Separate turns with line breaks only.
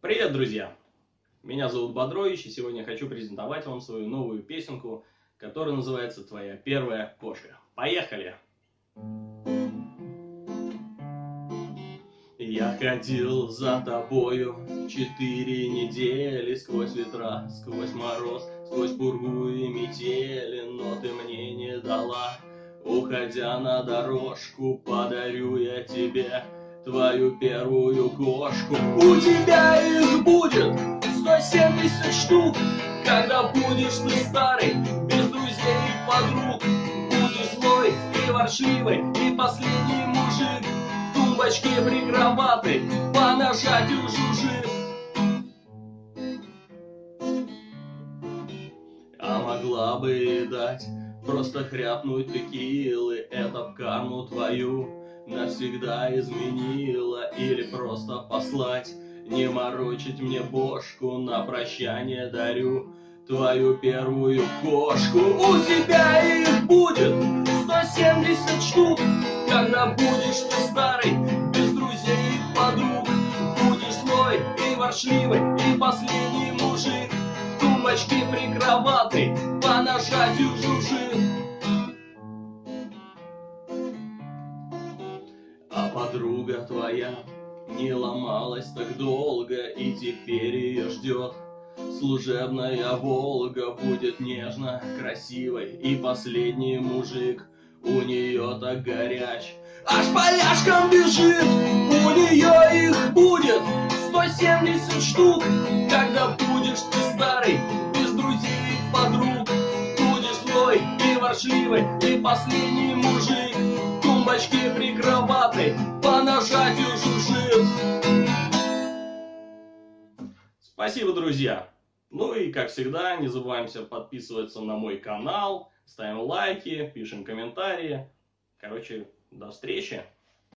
Привет, друзья! Меня зовут Бодрович, и сегодня я хочу презентовать вам свою новую песенку, которая называется «Твоя первая кошка». Поехали! Я ходил за тобою четыре недели Сквозь ветра, сквозь мороз, сквозь пургу и метели Но ты мне не дала Уходя на дорожку, подарю я тебе твою первую кошку. У тебя их будет 170 штук, когда будешь ты старый, без друзей и подруг. Будешь злой и воршливый, и последний мужик, в тумбочке прикроватый, по нажатию жужжит. А могла бы дать Просто хряпнуть текилы, это в карму твою навсегда изменила Или просто послать, не морочить мне бошку На прощание дарю твою первую кошку. У тебя их будет 170 штук. Когда будешь ты старый, без друзей и подруг. Будешь злой и воршливый, и последний мужик. Тумбочки прикроватной, по нажатию жужжит подруга твоя не ломалась так долго, и теперь ее ждет Служебная Волга будет нежно, красивой, и последний мужик у нее так горяч. Аж поляшкам бежит, у нее их будет 170 штук, когда будешь ты старый, без друзей и подруг. Будешь злой и воршливый, и последний мужик, тумбочки прикроватной, по нажатию жужжит. Спасибо, друзья! Ну и, как всегда, не забываемся подписываться на мой канал, ставим лайки, пишем комментарии. Короче, до встречи!